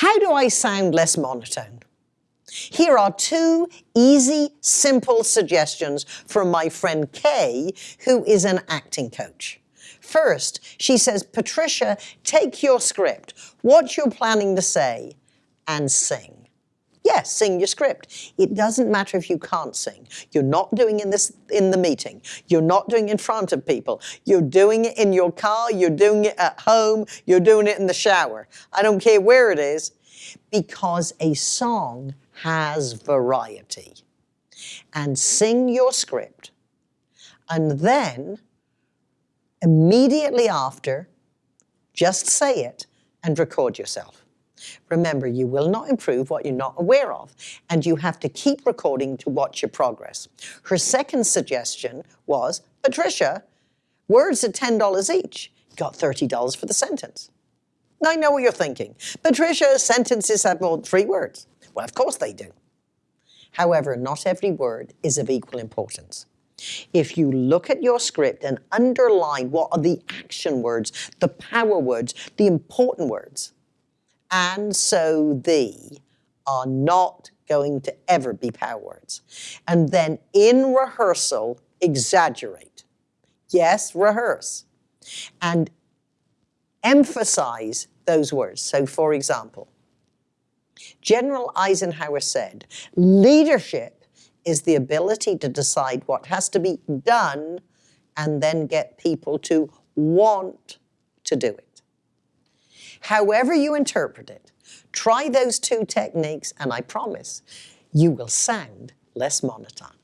How do I sound less monotone? Here are two easy, simple suggestions from my friend Kay, who is an acting coach. First, she says, Patricia, take your script, what you're planning to say, and sing. Yes, sing your script. It doesn't matter if you can't sing. You're not doing in this in the meeting. You're not doing in front of people. You're doing it in your car, you're doing it at home, you're doing it in the shower. I don't care where it is, because a song has variety. And sing your script. And then, immediately after, just say it and record yourself. Remember, you will not improve what you're not aware of, and you have to keep recording to watch your progress. Her second suggestion was, Patricia, words at $10 each. You got $30 for the sentence. Now I know what you're thinking. Patricia, sentences have more than three words. Well, of course they do. However, not every word is of equal importance. If you look at your script and underline what are the action words, the power words, the important words, and so the are not going to ever be power words. And then in rehearsal, exaggerate. Yes, rehearse. And emphasize those words. So for example, General Eisenhower said, leadership is the ability to decide what has to be done and then get people to want to do it. However you interpret it, try those two techniques and I promise you will sound less monotone.